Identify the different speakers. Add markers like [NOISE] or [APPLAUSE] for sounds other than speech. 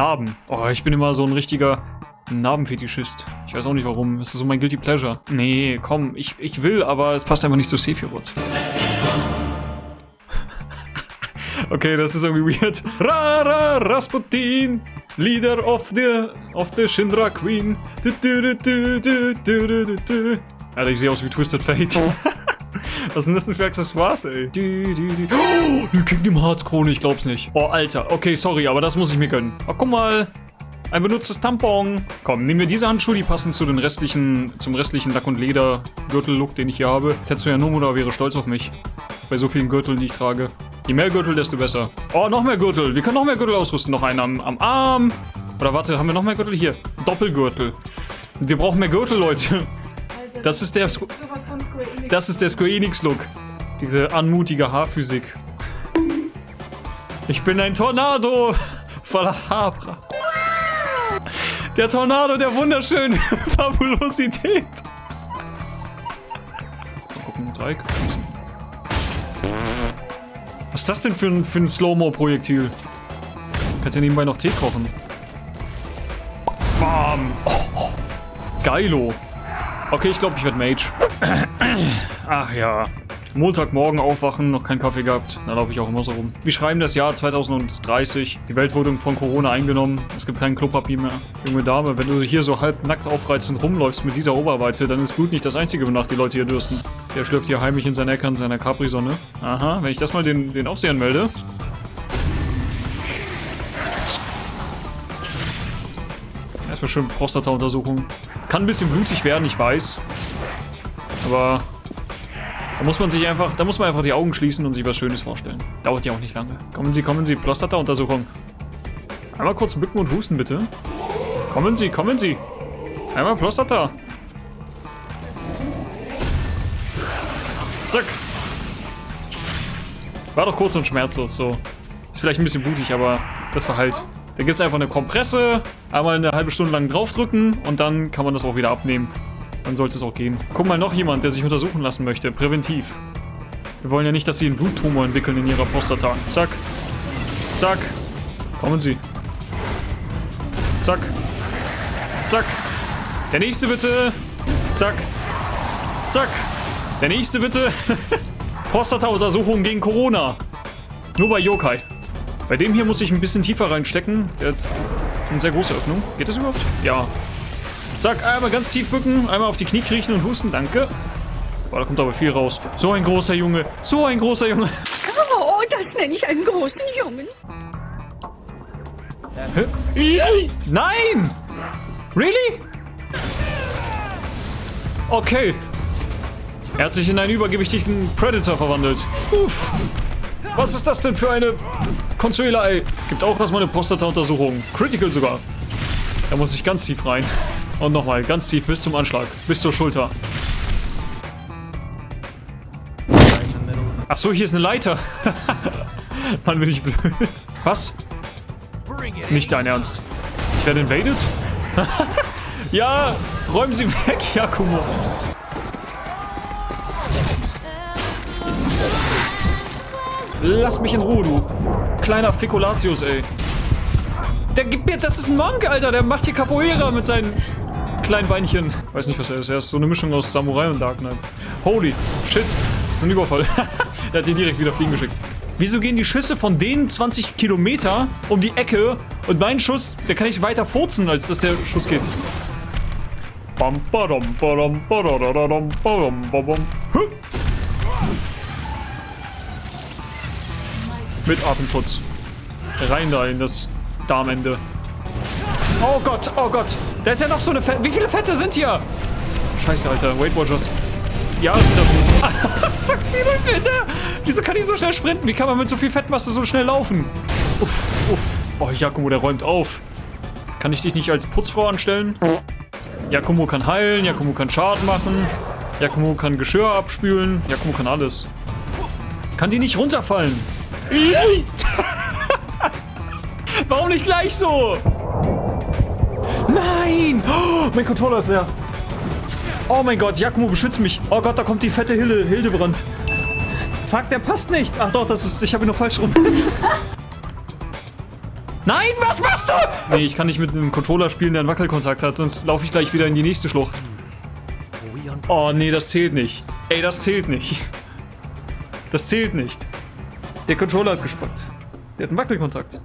Speaker 1: Narben. Oh, ich bin immer so ein richtiger Narbenfetischist. Ich weiß auch nicht warum. Das ist so mein Guilty Pleasure. Nee, komm, ich, ich will, aber es passt einfach nicht zu Sephiroth. [LAUGHS] okay, das ist irgendwie weird. Rara Rasputin, Leader of the of the Shinra Queen. Du, du, du. Alter, ich sehe aus wie Twisted Fate. [LAUGHS] Was sind das denn für Accessoires, ey? Du, du, du. Oh, die Kingdom Hearts Krone, ich glaub's nicht. Oh, Alter. Okay, sorry, aber das muss ich mir gönnen. Oh, guck mal. Ein benutztes Tampon. Komm, nehmen wir diese Handschuhe, die passen zu den restlichen, zum restlichen Lack- und Leder-Gürtel-Look, den ich hier habe. Tetsuya Nomura wäre stolz auf mich. Bei so vielen Gürteln, die ich trage. Je mehr Gürtel, desto besser. Oh, noch mehr Gürtel. Wir können noch mehr Gürtel ausrüsten. Noch einen am, am Arm. Oder warte, haben wir noch mehr Gürtel? Hier. Doppelgürtel. Wir brauchen mehr Gürtel, Leute. Das ist der,
Speaker 2: Enix.
Speaker 1: das ist der Square Enix Look. Diese anmutige Haarphysik. Ich bin ein Tornado voller Haarbra. Der Tornado der wunderschönen [LAUGHS] Fabulosität. Mal gucken, Dreieck. Was ist das denn für ein, für ein Slow-Mo-Projektil? Kannst ja nebenbei noch Tee kochen. Bam! Oh, oh. Geilo. Okay, ich glaube, ich werde Mage. [CLEARS THROAT] Ach ja. Montagmorgen aufwachen, noch keinen Kaffee gehabt. Da laufe ich auch immer so rum. Wir schreiben das Jahr 2030. Die Welt wurde von Corona eingenommen. Es gibt kein Klopapier mehr. Junge Dame, wenn du hier so halb nackt aufreizend rumläufst mit dieser Oberweite, dann ist Blut nicht das Einzige, wonach die Leute hier dürsten. Der schlürft hier heimlich in seiner Ecke in seiner Capri-Sonne. Aha, wenn ich das mal den, den Aufsehern melde. Erstmal schön Prostata-Untersuchung. Kann ein bisschen blutig werden, ich weiß. Aber da muss man sich einfach, da muss man einfach die Augen schließen und sich was Schönes vorstellen. Dauert ja auch nicht lange. Kommen Sie, kommen Sie, Prostata-Untersuchung. Einmal kurz bücken und husten, bitte. Kommen Sie, kommen Sie. Einmal Prostata. Zack. War doch kurz und schmerzlos, so. Ist vielleicht ein bisschen blutig, aber das war halt. Da gibt es einfach eine Kompresse, einmal eine halbe Stunde lang draufdrücken und dann kann man das auch wieder abnehmen. Dann sollte es auch gehen. Guck mal, noch jemand, der sich untersuchen lassen möchte. Präventiv. Wir wollen ja nicht, dass sie einen Bluttumor entwickeln in ihrer Prostata. Zack. Zack. Kommen Sie. Zack. Zack. Der nächste bitte. Zack. Zack. Der nächste bitte. [LAUGHS] Prostata-Untersuchung gegen Corona. Nur bei Yokai. Bei dem hier muss ich ein bisschen tiefer reinstecken. Der hat eine sehr große Öffnung. Geht das überhaupt? Ja. Zack, einmal ganz tief bücken, einmal auf die Knie kriechen und husten. Danke. Boah, da kommt aber viel raus. So ein großer Junge. So ein großer Junge.
Speaker 2: Oh, das nenne ich einen großen Jungen.
Speaker 1: Nein! Really? Okay. Er hat sich in einen übergewichtigen Predator verwandelt. Uff. Was ist das denn für eine Consuela, ey? Gibt auch erstmal eine Prostata-Untersuchung. Critical sogar. Da muss ich ganz tief rein. Und nochmal, ganz tief bis zum Anschlag. Bis zur Schulter. Ach so, hier ist eine Leiter. [LAUGHS] Mann, bin ich blöd. Was? Nicht dein Ernst. Ich werde invaded? [LAUGHS] ja, räumen Sie weg, Jakumo. Lass mich in Ruhe, du. Kleiner Fikulatius, ey. Der gibt mir, das ist ein Monk, Alter. Der macht hier Capoeira mit seinen kleinen Beinchen. Weiß nicht, was er ist. Er ist so eine Mischung aus Samurai und Dark Knight. Holy shit. Das ist ein Überfall. [LAUGHS] er hat den direkt wieder fliegen geschickt. Wieso gehen die Schüsse von denen 20 Kilometer um die Ecke und mein Schuss, der kann ich weiter furzen, als dass der Schuss geht. Bam, badam, badam, badadadadam, badam, badam. Hü. Mit Atemschutz. Rein da in das Darmende. Oh Gott, oh Gott. Da ist ja noch so eine Fette. Wie viele Fette sind hier? Scheiße, Alter. Weight Watchers. Ja, ist da. [LAUGHS] Fuck, wie der? Wieso kann ich so schnell sprinten? Wie kann man mit so viel Fettmasse so schnell laufen? Uff, uff. Oh, Jakomo, der räumt auf. Kann ich dich nicht als Putzfrau anstellen? Jakomo kann heilen, Jakomo kann Schaden machen. Jakomo kann Geschirr abspülen. Jakomo kann alles. Kann die nicht runterfallen? [LAUGHS] Warum nicht gleich so? Nein! Oh, mein Controller ist leer. Oh mein Gott, Jakomo, beschützt mich. Oh Gott, da kommt die fette Hilde, Hildebrand. Fuck, der passt nicht. Ach doch, das ist. Ich habe ihn noch falsch rum. [LAUGHS] Nein, was machst du? Nee, ich kann nicht mit einem Controller spielen, der einen Wackelkontakt hat, sonst laufe ich gleich wieder in die nächste Schlucht. Oh, nee, das zählt nicht. Ey, das zählt nicht. Das zählt nicht. Der Controller hat gespackt. Der hat einen Wackelkontakt.